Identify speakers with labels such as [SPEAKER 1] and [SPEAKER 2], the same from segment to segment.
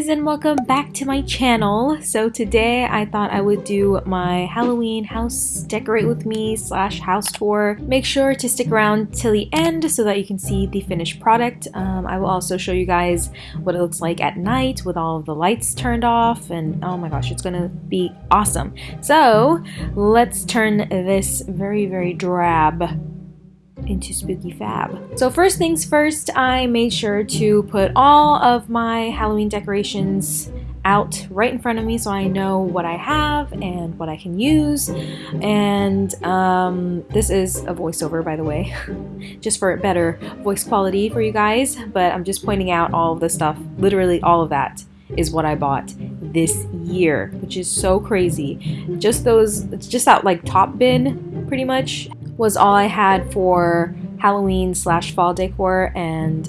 [SPEAKER 1] lovelies and welcome back to my channel. So today I thought I would do my Halloween house decorate with me slash house tour. Make sure to stick around till the end so that you can see the finished product. Um, I will also show you guys what it looks like at night with all the lights turned off and oh my gosh it's gonna be awesome. So let's turn this very very drab into Spooky Fab. So first things first, I made sure to put all of my Halloween decorations out right in front of me so I know what I have and what I can use. And um, this is a voiceover, by the way, just for better voice quality for you guys. But I'm just pointing out all of the stuff, literally all of that is what I bought this year, which is so crazy. Just those, it's just that like top bin pretty much was all I had for Halloween slash fall decor and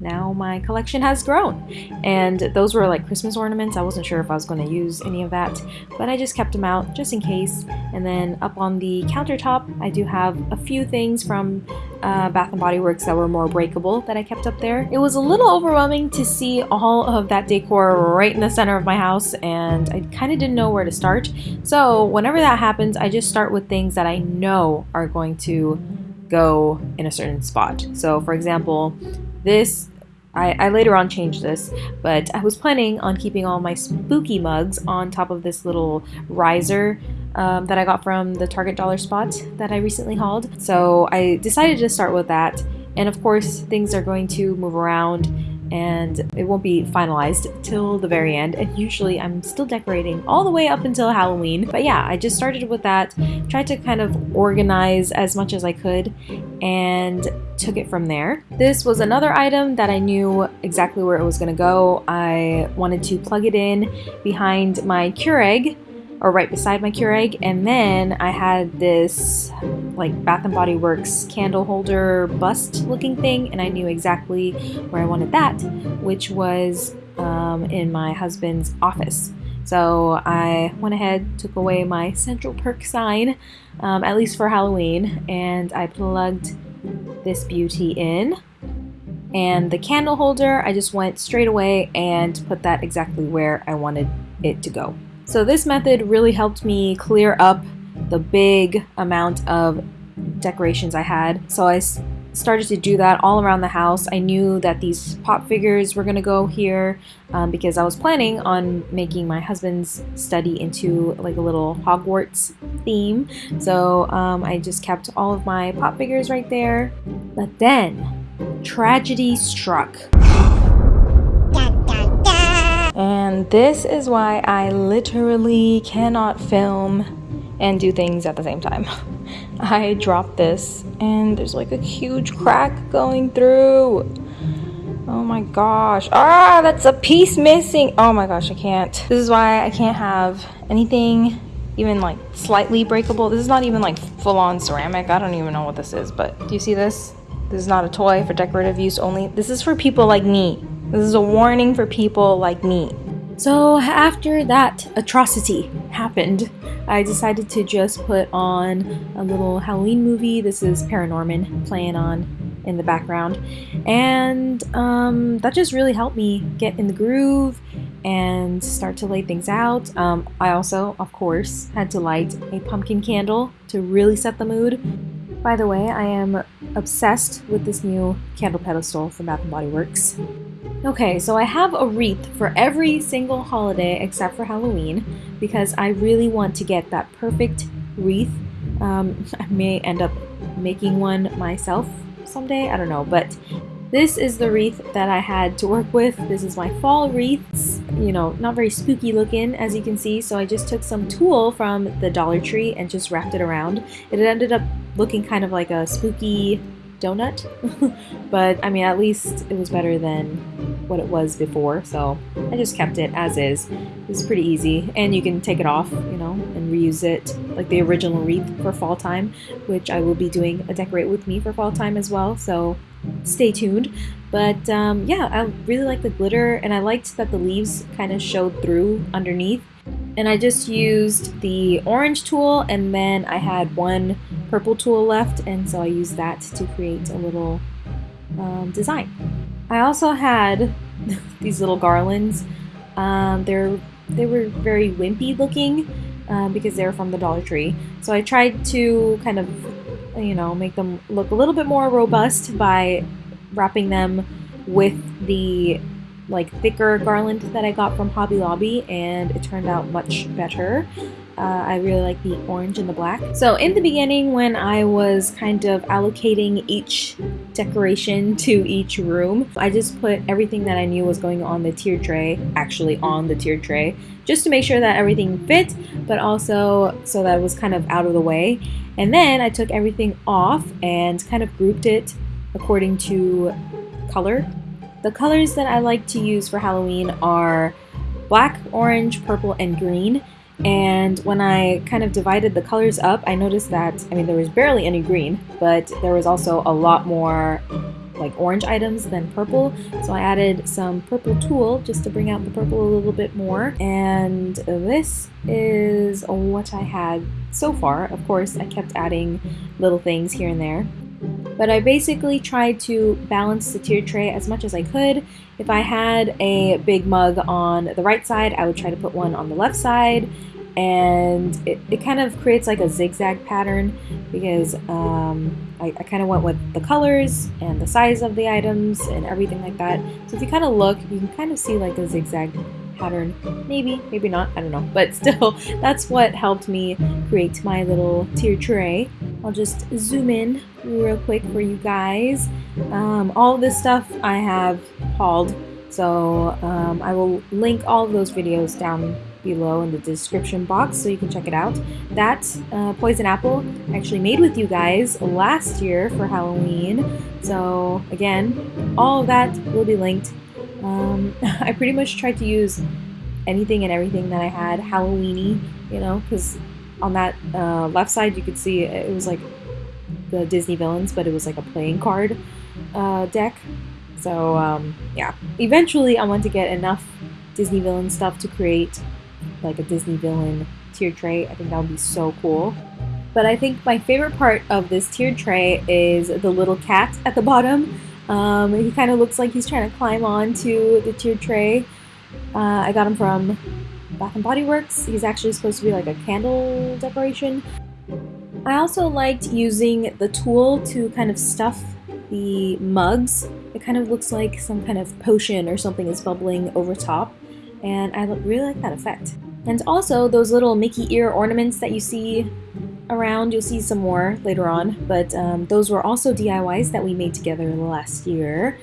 [SPEAKER 1] now my collection has grown. And those were like Christmas ornaments. I wasn't sure if I was going to use any of that, but I just kept them out just in case. And then up on the countertop, I do have a few things from uh, Bath & Body Works that were more breakable that I kept up there. It was a little overwhelming to see all of that decor right in the center of my house and I kind of didn't know where to start. So whenever that happens, I just start with things that I know are going to go in a certain spot. So for example, this I, I, later on changed this, but I was planning on keeping all my spooky mugs on top of this little riser um, that I got from the Target Dollar Spot that I recently hauled. So I decided to start with that. And of course, things are going to move around and it won't be finalized till the very end. And usually I'm still decorating all the way up until Halloween. But yeah I just started with that tried to kind of organize as much as I could and took it from there. This was another item that I knew exactly where it was gonna go. I wanted to plug it in behind my Keurig or right beside my Keurig. And then I had this like Bath and Body Works candle holder bust looking thing, and I knew exactly where I wanted that, which was um, in my husband's office. So I went ahead, took away my Central Perk sign, um, at least for Halloween, and I plugged this beauty in. And the candle holder, I just went straight away and put that exactly where I wanted it to go. So this method really helped me clear up the big amount of decorations I had. So I started to do that all around the house. I knew that these pop figures were going to go here um, because I was planning on making my husband's study into like a little Hogwarts theme. So um, I just kept all of my pop figures right there. But then tragedy struck. And this is why I literally cannot film and do things at the same time. I dropped this and there's like a huge crack going through. Oh my gosh. Ah, that's a piece missing. Oh my gosh, I can't. This is why I can't have anything even like slightly breakable. This is not even like full on ceramic. I don't even know what this is, but do you see this? This is not a toy for decorative use only. This is for people like me. This is a warning for people like me. So after that atrocity happened, I decided to just put on a little Halloween movie. This is ParaNorman playing on in the background. And um, that just really helped me get in the groove and start to lay things out. Um, I also, of course, had to light a pumpkin candle to really set the mood. By the way, I am obsessed with this new candle pedestal from Bath & Body Works. Okay, so I have a wreath for every single holiday except for Halloween because I really want to get that perfect wreath. Um, I may end up making one myself someday, I don't know, but this is the wreath that I had to work with. This is my fall wreaths, you know, not very spooky looking as you can see, so I just took some tulle from the Dollar Tree and just wrapped it around. It ended up looking kind of like a spooky donut. but I mean, at least it was better than what it was before. So I just kept it as is. It's pretty easy. And you can take it off, you know, and reuse it like the original wreath for fall time, which I will be doing a decorate with me for fall time as well. So stay tuned. But um, yeah, I really like the glitter and I liked that the leaves kind of showed through underneath. And I just used the orange tulle and then I had one purple tulle left and so I used that to create a little um, design. I also had these little garlands. Um, they're they were very wimpy looking um, because they were from the Dollar Tree. So I tried to kind of, you know, make them look a little bit more robust by wrapping them with the like thicker garland that I got from Hobby Lobby and it turned out much better. Uh, I really like the orange and the black. So in the beginning when I was kind of allocating each decoration to each room, I just put everything that I knew was going on the tier tray actually on the tier tray just to make sure that everything fit but also so that it was kind of out of the way. And then I took everything off and kind of grouped it according to color. The colors that I like to use for Halloween are black, orange, purple, and green. And when I kind of divided the colors up, I noticed that, I mean, there was barely any green, but there was also a lot more like orange items than purple. So I added some purple tulle just to bring out the purple a little bit more. And this is what I had so far. Of course, I kept adding little things here and there. But I basically tried to balance the tier tray as much as I could. If I had a big mug on the right side, I would try to put one on the left side. And it, it kind of creates like a zigzag pattern because um, I, I kind of went with the colors and the size of the items and everything like that. So if you kind of look, you can kind of see like a zigzag pattern. Maybe, maybe not, I don't know. But still, that's what helped me create my little tier tray. I'll just zoom in real quick for you guys. Um, all this stuff I have hauled, so um, I will link all of those videos down below in the description box so you can check it out. That uh, Poison Apple actually made with you guys last year for Halloween. So again, all of that will be linked. Um, I pretty much tried to use anything and everything that I had Halloweeny, you know, because on that uh, left side you could see it was like the Disney villains, but it was like a playing card uh, deck. So um, yeah, eventually I want to get enough Disney villain stuff to create like a Disney villain tier tray. I think that would be so cool. But I think my favorite part of this tiered tray is the little cat at the bottom. Um, he kind of looks like he's trying to climb onto the tiered tray. Uh, I got him from Bath and Body Works. He's actually supposed to be like a candle decoration. I also liked using the tulle to kind of stuff the mugs. It kind of looks like some kind of potion or something is bubbling over top and I really like that effect. And also those little Mickey ear ornaments that you see around, you'll see some more later on, but um, those were also DIYs that we made together last year.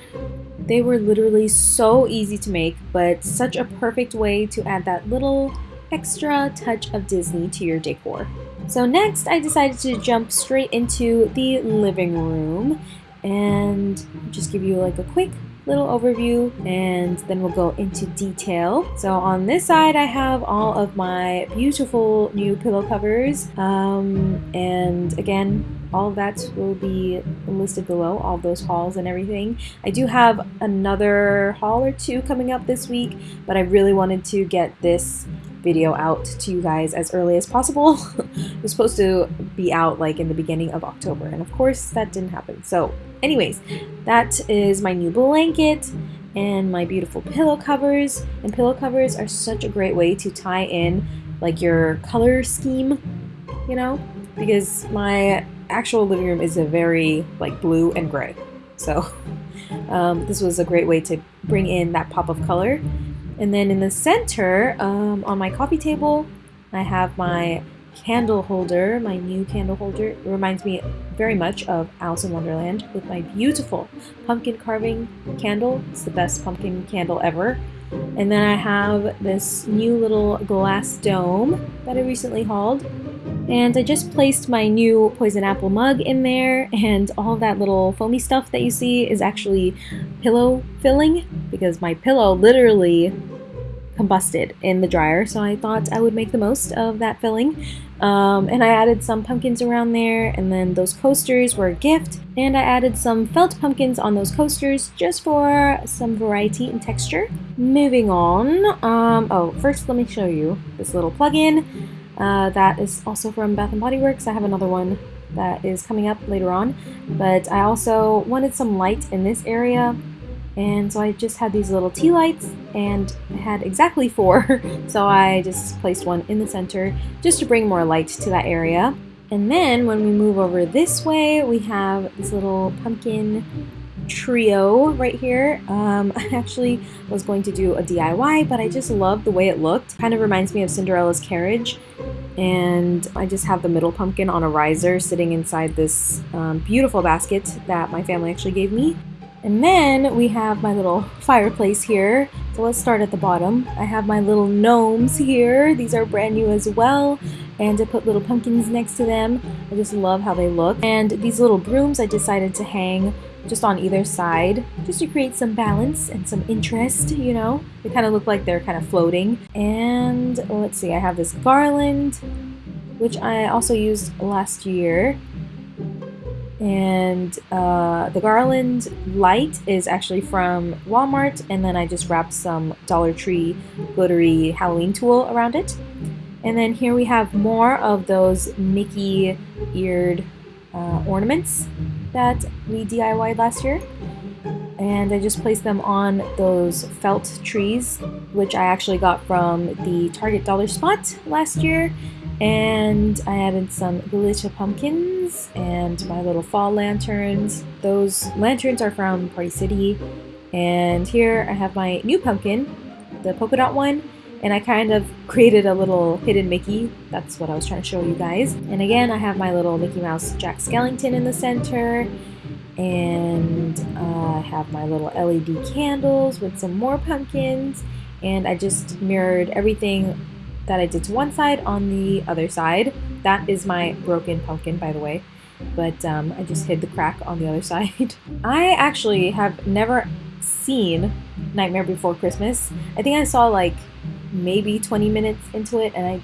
[SPEAKER 1] They were literally so easy to make, but such a perfect way to add that little extra touch of Disney to your decor. So next I decided to jump straight into the living room and just give you like a quick little overview and then we'll go into detail. So on this side I have all of my beautiful new pillow covers um, and again all that will be listed below, all those hauls and everything. I do have another haul or two coming up this week, but I really wanted to get this video out to you guys as early as possible. it was supposed to be out like in the beginning of October, and of course that didn't happen. So anyways, that is my new blanket and my beautiful pillow covers. And pillow covers are such a great way to tie in like your color scheme, you know? Because my actual living room is a very like blue and gray. So um, this was a great way to bring in that pop of color. And then in the center, um, on my coffee table, I have my candle holder, my new candle holder. It reminds me very much of Alice in Wonderland with my beautiful pumpkin carving candle. It's the best pumpkin candle ever. And then I have this new little glass dome that I recently hauled. And I just placed my new poison apple mug in there and all that little foamy stuff that you see is actually pillow filling because my pillow literally combusted in the dryer so I thought I would make the most of that filling. Um, and I added some pumpkins around there and then those coasters were a gift. And I added some felt pumpkins on those coasters just for some variety and texture. Moving on, um, oh first let me show you this little plug-in. Uh, that is also from Bath & Body Works. I have another one that is coming up later on. But I also wanted some light in this area And so I just had these little tea lights and had exactly four. so I just placed one in the center just to bring more light to that area. And then when we move over this way, we have this little pumpkin trio right here. Um, I actually was going to do a DIY, but I just love the way it looked. Kind of reminds me of Cinderella's carriage. And I just have the middle pumpkin on a riser sitting inside this um, beautiful basket that my family actually gave me. And then we have my little fireplace here. So let's start at the bottom. I have my little gnomes here. These are brand new as well. And I put little pumpkins next to them. I just love how they look. And these little brooms I decided to hang just on either side just to create some balance and some interest, you know. They kind of look like they're kind of floating. And let's see, I have this garland, which I also used last year. And uh, the garland light is actually from Walmart, and then I just wrapped some Dollar Tree glittery Halloween tulle around it. And then here we have more of those Mickey eared uh, ornaments that we DIYed last year. And I just placed them on those felt trees, which I actually got from the Target Dollar Spot last year. And I added some Glitter pumpkins and my little fall lanterns. Those lanterns are from Party City. And here I have my new pumpkin, the polka dot one, and I kind of created a little hidden Mickey. That's what I was trying to show you guys. And again, I have my little Mickey Mouse Jack Skellington in the center. And uh, I have my little LED candles with some more pumpkins. And I just mirrored everything that I did to one side on the other side. That is my broken pumpkin, by the way. But um, I just hid the crack on the other side. I actually have never seen Nightmare Before Christmas. I think I saw like maybe 20 minutes into it and I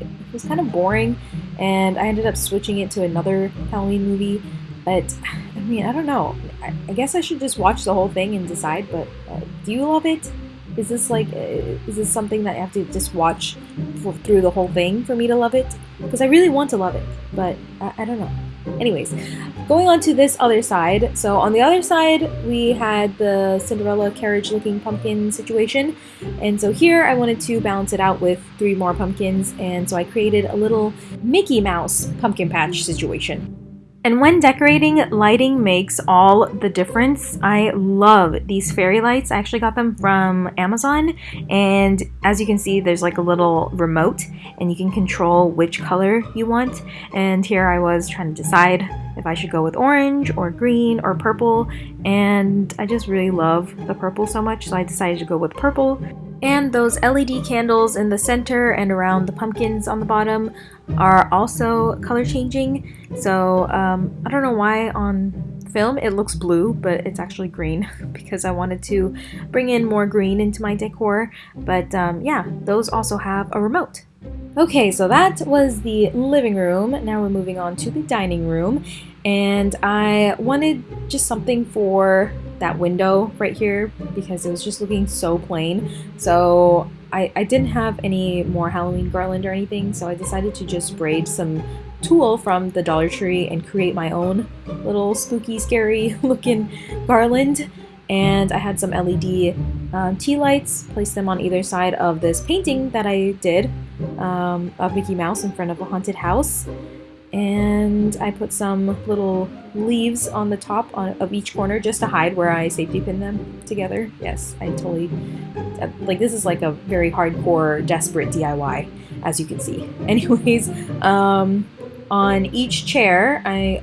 [SPEAKER 1] it was kind of boring and I ended up switching it to another Halloween movie. But I mean, I don't know. I, I guess I should just watch the whole thing and decide. But uh, do you love it? Is this like, uh, is this something that I have to just watch through the whole thing for me to love it? Because I really want to love it, but I, I don't know. Anyways, going on to this other side. So on the other side, we had the Cinderella carriage looking pumpkin situation. And so here I wanted to balance it out with three more pumpkins. And so I created a little Mickey Mouse pumpkin patch situation. And when decorating, lighting makes all the difference. I love these fairy lights. I actually got them from Amazon. And as you can see, there's like a little remote and you can control which color you want. And here I was trying to decide if I should go with orange or green or purple. And I just really love the purple so much, so I decided to go with purple. And those LED candles in the center and around the pumpkins on the bottom are also color changing. So um, I don't know why on film it looks blue, but it's actually green because I wanted to bring in more green into my decor. But um, yeah, those also have a remote. Okay, so that was the living room. Now we're moving on to the dining room. And I wanted just something for that window right here because it was just looking so plain. So I, I didn't have any more Halloween garland or anything, so I decided to just braid some tulle from the Dollar Tree and create my own little spooky, scary looking garland. And I had some LED um, tea lights, placed them on either side of this painting that I did um, of Mickey Mouse in front of a haunted house and I put some little leaves on the top of each corner just to hide where I safety pin them together. Yes, I totally, uh, like this is like a very hardcore, desperate DIY, as you can see. Anyways, um, on each chair, I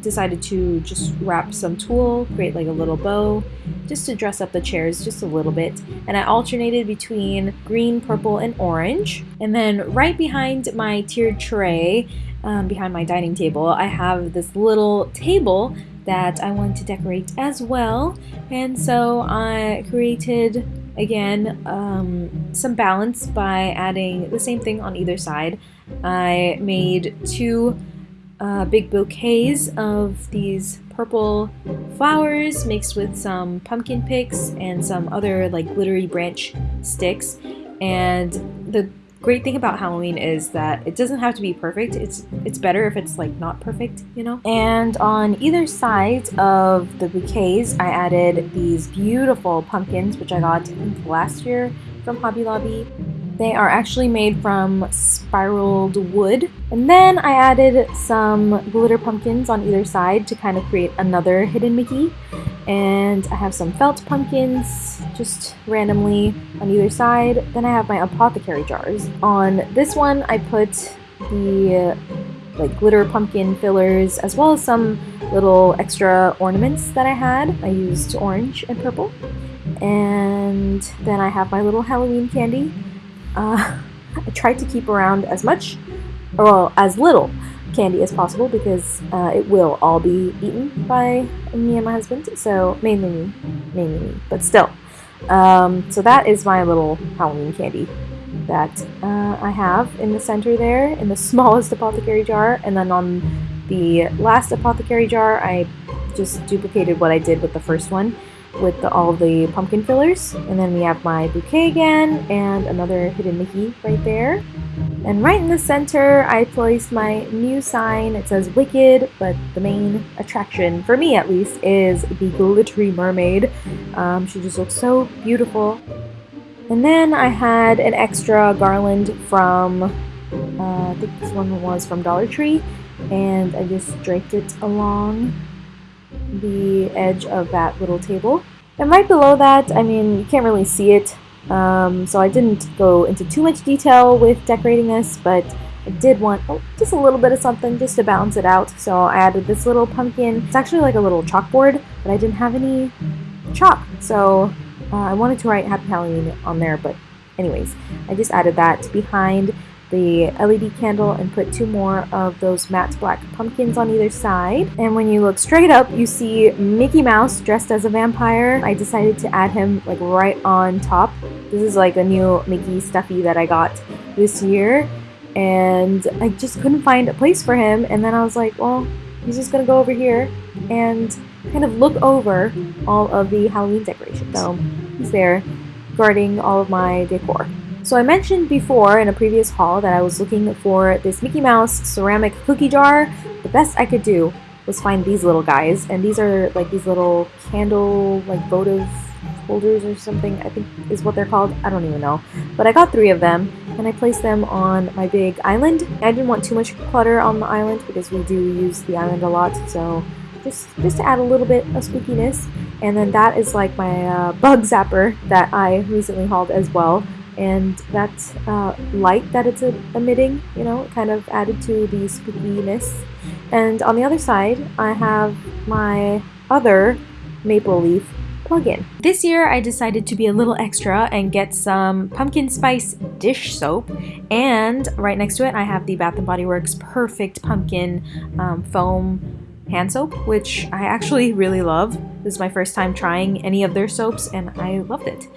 [SPEAKER 1] decided to just wrap some tulle, create like a little bow, just to dress up the chairs just a little bit. And I alternated between green, purple, and orange. And then right behind my tiered tray, um, behind my dining table, I have this little table that I want to decorate as well. And so I created, again, um, some balance by adding the same thing on either side. I made two uh, big bouquets of these purple flowers mixed with some pumpkin picks and some other like glittery branch sticks. And the great thing about Halloween is that it doesn't have to be perfect. It's it's better if it's like not perfect, you know? And on either side of the bouquets, I added these beautiful pumpkins, which I got last year from Hobby Lobby. They are actually made from spiraled wood. And then I added some glitter pumpkins on either side to kind of create another hidden Mickey. And I have some felt pumpkins just randomly on either side. Then I have my apothecary jars. On this one, I put the like glitter pumpkin fillers as well as some little extra ornaments that I had. I used orange and purple. And then I have my little Halloween candy. Uh, I tried to keep around as much, or well, as little candy as possible because uh, it will all be eaten by me and my husband. So mainly me, mainly me, but still. Um, so that is my little Halloween candy that uh, I have in the center there in the smallest apothecary jar, and then on the last apothecary jar, I just duplicated what I did with the first one with the, all the pumpkin fillers. And then we have my bouquet again and another hidden Mickey right there. And right in the center, I placed my new sign. It says Wicked, but the main attraction, for me at least, is the glittery mermaid. Um, she just looks so beautiful. And then I had an extra garland from, uh, I think this one was from Dollar Tree, and I just draped it along the edge of that little table. And right below that, I mean, you can't really see it, um, so I didn't go into too much detail with decorating this, but I did want oh, just a little bit of something just to balance it out. So I added this little pumpkin. It's actually like a little chalkboard, but I didn't have any chalk, so uh, I wanted to write Happy Halloween on there, but anyways, I just added that behind the LED candle and put two more of those matte black pumpkins on either side. And when you look straight up, you see Mickey Mouse dressed as a vampire. I decided to add him like right on top. This is like a new Mickey stuffy that I got this year. And I just couldn't find a place for him. And then I was like, well, he's just gonna go over here and kind of look over all of the Halloween decorations. So he's there guarding all of my decor. So I mentioned before in a previous haul that I was looking for this Mickey Mouse ceramic cookie jar. The best I could do was find these little guys, and these are like these little candle, like votive holders or something, I think is what they're called. I don't even know. But I got three of them, and I placed them on my big island. I didn't want too much clutter on the island because we do use the island a lot, so just, just to add a little bit of spookiness. And then that is like my uh, bug zapper that I recently hauled as well and that uh, light that it's emitting, you know, kind of added to the spookiness. And on the other side, I have my other maple leaf plug-in. This year I decided to be a little extra and get some pumpkin spice dish soap and right next to it I have the Bath & Body Works Perfect Pumpkin um, Foam hand soap, which I actually really love. This is my first time trying any of their soaps and I loved it.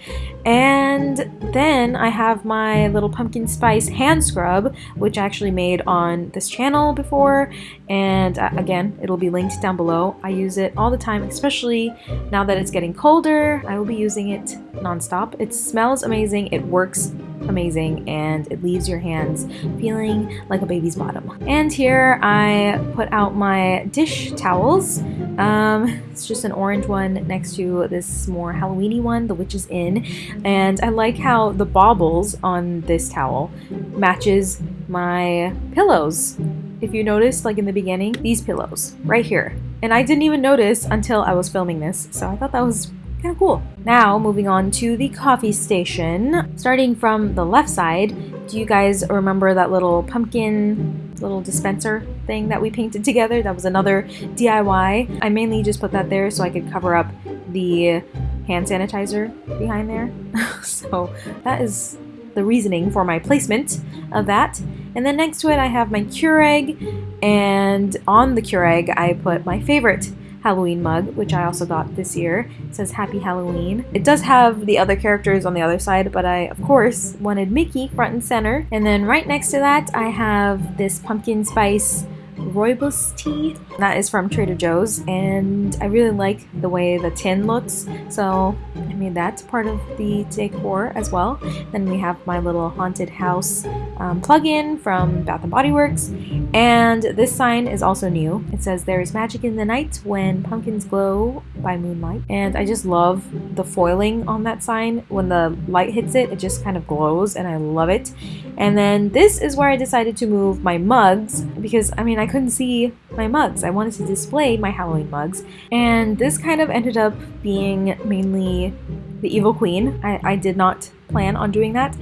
[SPEAKER 1] And then I have my little pumpkin spice hand scrub, which I actually made on this channel before. And uh, again, it'll be linked down below. I use it all the time, especially now that it's getting colder. I will be using it nonstop. It smells amazing. It works amazing and it leaves your hands feeling like a baby's bottom. And here I put out my dish towels. Um, it's just an orange one next to this more Halloweeny one, the Witch's Inn. And I like how the baubles on this towel matches my pillows. If you notice, like in the beginning, these pillows right here. And I didn't even notice until I was filming this, so I thought that was kind of cool. Now, moving on to the coffee station. Starting from the left side, do you guys remember that little pumpkin little dispenser thing that we painted together? That was another DIY. I mainly just put that there so I could cover up the hand sanitizer behind there. so that is the reasoning for my placement of that. And then next to it I have my Keurig and on the Keurig I put my favorite Halloween mug, which I also got this year. It says Happy Halloween. It does have the other characters on the other side, but I, of course, wanted Mickey front and center. And then right next to that, I have this pumpkin spice rooibos tea. That is from Trader Joe's and I really like the way the tin looks so I made that part of the decor as well. Then we have my little haunted house um, plug-in from Bath & Body Works and this sign is also new. It says there is magic in the night when pumpkins glow by moonlight and I just love the foiling on that sign. When the light hits it, it just kind of glows and I love it. And then this is where I decided to move my mugs because I mean I couldn't see my mugs. I wanted to display my Halloween mugs and this kind of ended up being mainly the Evil Queen. I, I did not plan on doing that.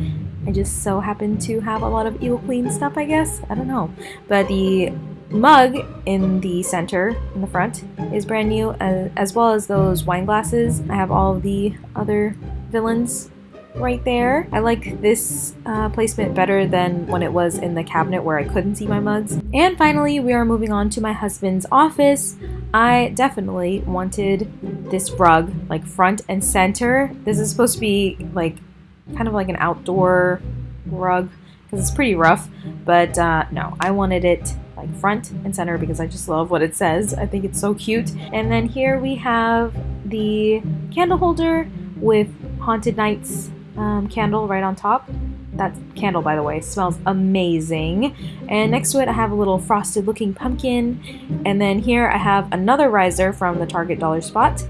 [SPEAKER 1] I just so happened to have a lot of Evil Queen stuff I guess. I don't know. But the mug in the center in the front is brand new uh, as well as those wine glasses. I have all of the other villains right there. I like this uh, placement better than when it was in the cabinet where I couldn't see my mugs. And finally, we are moving on to my husband's office. I definitely wanted this rug like front and center. This is supposed to be like kind of like an outdoor rug because it's pretty rough, but uh, no, I wanted it like front and center because I just love what it says. I think it's so cute. And then here we have the candle holder with Haunted Nights um, candle right on top. That candle, by the way, smells amazing. And next to it, I have a little frosted looking pumpkin. And then here I have another riser from the Target Dollar Spot.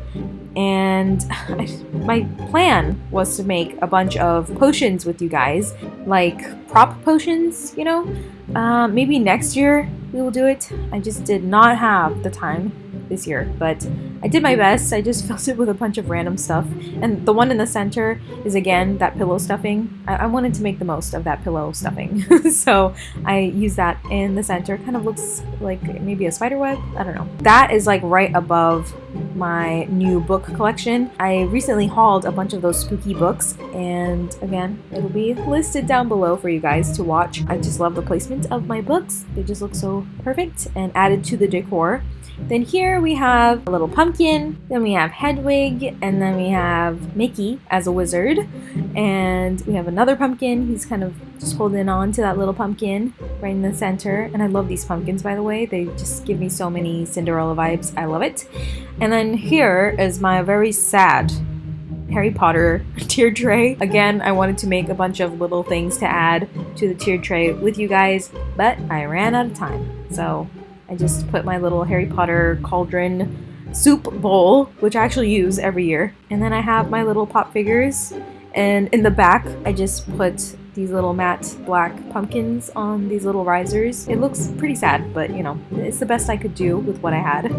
[SPEAKER 1] And my plan was to make a bunch of potions with you guys, like prop potions, you know? Uh, maybe next year we will do it. I just did not have the time this year, but I did my best. I just filled it with a bunch of random stuff. And the one in the center is again that pillow stuffing. I, I wanted to make the most of that pillow stuffing. so I used that in the center. Kind of looks like maybe a spider web. I don't know. That is like right above my new book collection. I recently hauled a bunch of those spooky books and again, it'll be listed down below for you guys to watch. I just love the placement of my books. They just look so perfect and added to the decor. Then here we have a little pumpkin, then we have Hedwig, and then we have Mickey as a wizard. And we have another pumpkin, he's kind of just holding on to that little pumpkin right in the center. And I love these pumpkins, by the way. They just give me so many Cinderella vibes. I love it. And then here is my very sad Harry Potter tier tray. Again, I wanted to make a bunch of little things to add to the tier tray with you guys, but I ran out of time. So I just put my little Harry Potter cauldron soup bowl, which I actually use every year. And then I have my little pop figures. And in the back, I just put these little matte black pumpkins on these little risers. It looks pretty sad, but you know, it's the best I could do with what I had.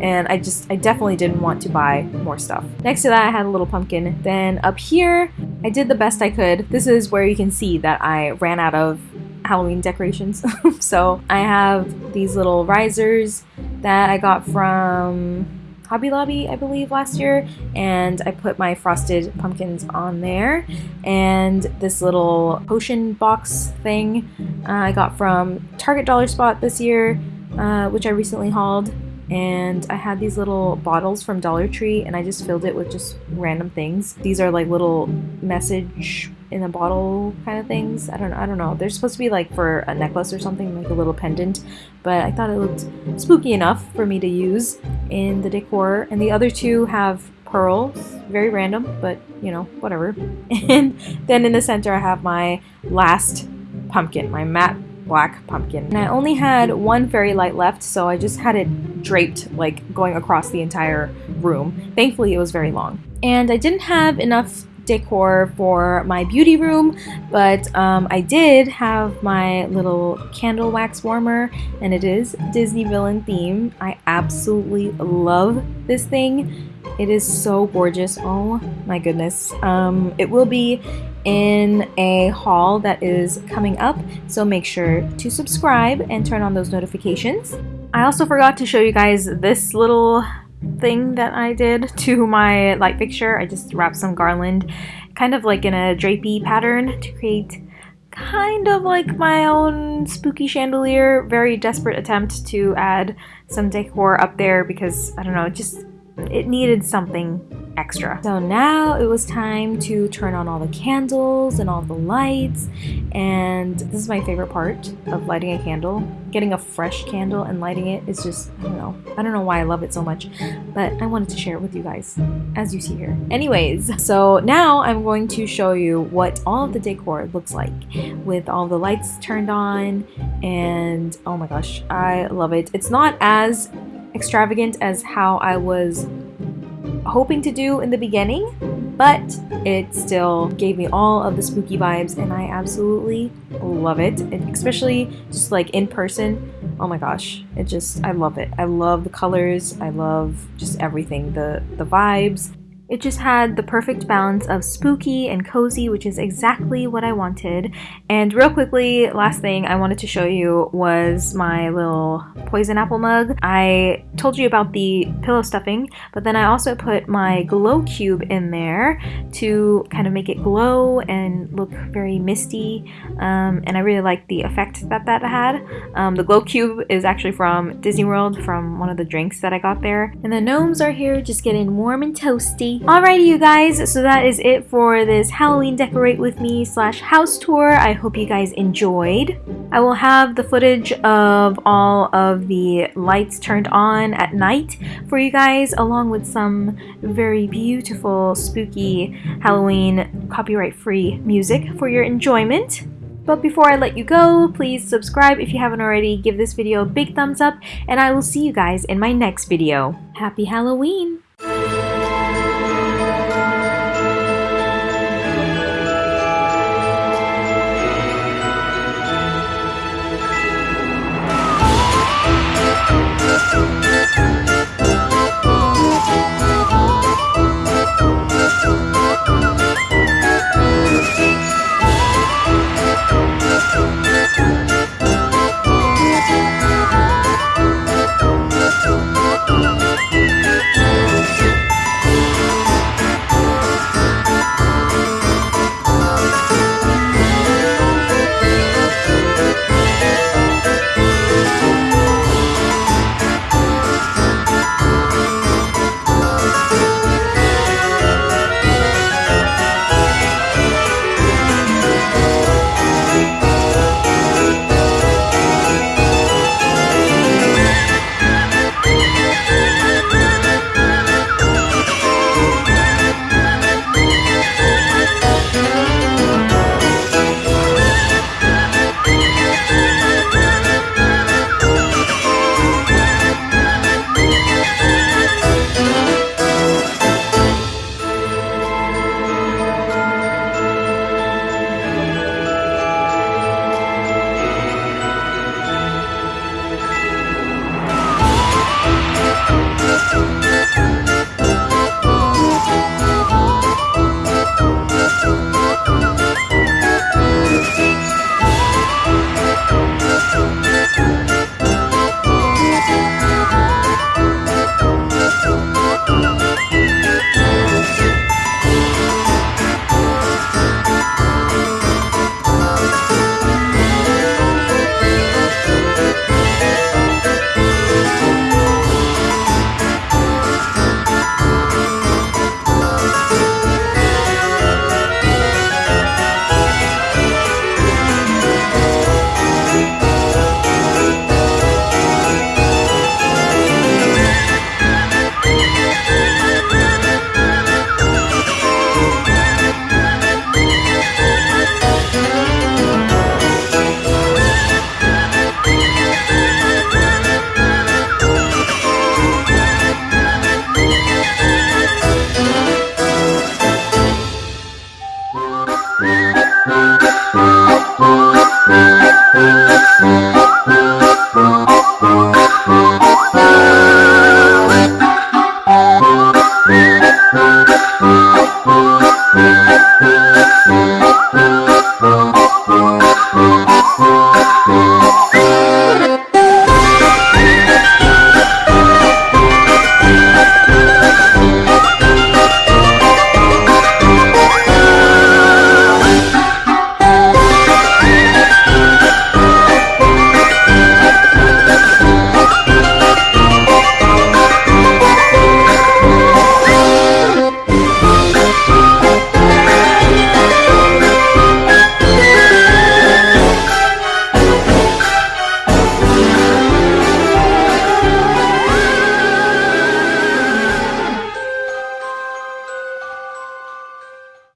[SPEAKER 1] And I just, I definitely didn't want to buy more stuff. Next to that, I had a little pumpkin. Then up here, I did the best I could. This is where you can see that I ran out of Halloween decorations. so I have these little risers that I got from Hobby Lobby, I believe, last year, and I put my frosted pumpkins on there. And this little potion box thing uh, I got from Target Dollar Spot this year, uh, which I recently hauled and I had these little bottles from Dollar Tree and I just filled it with just random things. These are like little message in a bottle kind of things. I don't know. I don't know. They're supposed to be like for a necklace or something, like a little pendant, but I thought it looked spooky enough for me to use in the decor. And the other two have pearls, very random, but you know, whatever. And then in the center I have my last pumpkin, my matte black pumpkin. And I only had one fairy light left, so I just had it draped, like going across the entire room. Thankfully, it was very long. And I didn't have enough decor for my beauty room, but um, I did have my little candle wax warmer, and it is Disney villain theme. I absolutely love this thing. It is so gorgeous. Oh my goodness. Um, it will be in a haul that is coming up, so make sure to subscribe and turn on those notifications. I also forgot to show you guys this little thing that I did to my light fixture. I just wrapped some garland kind of like in a drapey pattern to create kind of like my own spooky chandelier. Very desperate attempt to add some decor up there because I don't know, just it needed something extra. So now it was time to turn on all the candles and all the lights and this is my favorite part of lighting a candle. Getting a fresh candle and lighting it is just, I don't know. I don't know why I love it so much, but I wanted to share it with you guys as you see here. Anyways, so now I'm going to show you what all of the decor looks like with all the lights turned on and oh my gosh, I love it. It's not as extravagant as how I was hoping to do in the beginning, but it still gave me all of the spooky vibes and I absolutely love it. it. Especially just like in person. Oh my gosh, it just I love it. I love the colors. I love just everything. The the vibes. It just had the perfect balance of spooky and cozy, which is exactly what I wanted. And real quickly, last thing I wanted to show you was my little poison apple mug. I told you about the pillow stuffing, but then I also put my glow cube in there to kind of make it glow and look very misty. Um, and I really like the effect that that had. Um, the glow cube is actually from Disney World, from one of the drinks that I got there. And the gnomes are here just getting warm and toasty. Alrighty you guys, so that is it for this Halloween Decorate With Me slash house tour. I hope you guys enjoyed. I will have the footage of all of the lights turned on at night for you guys along with some very beautiful spooky Halloween copyright free music for your enjoyment. But before I let you go, please subscribe if you haven't already, give this video a big thumbs up, and I will see you guys in my next video. Happy Halloween!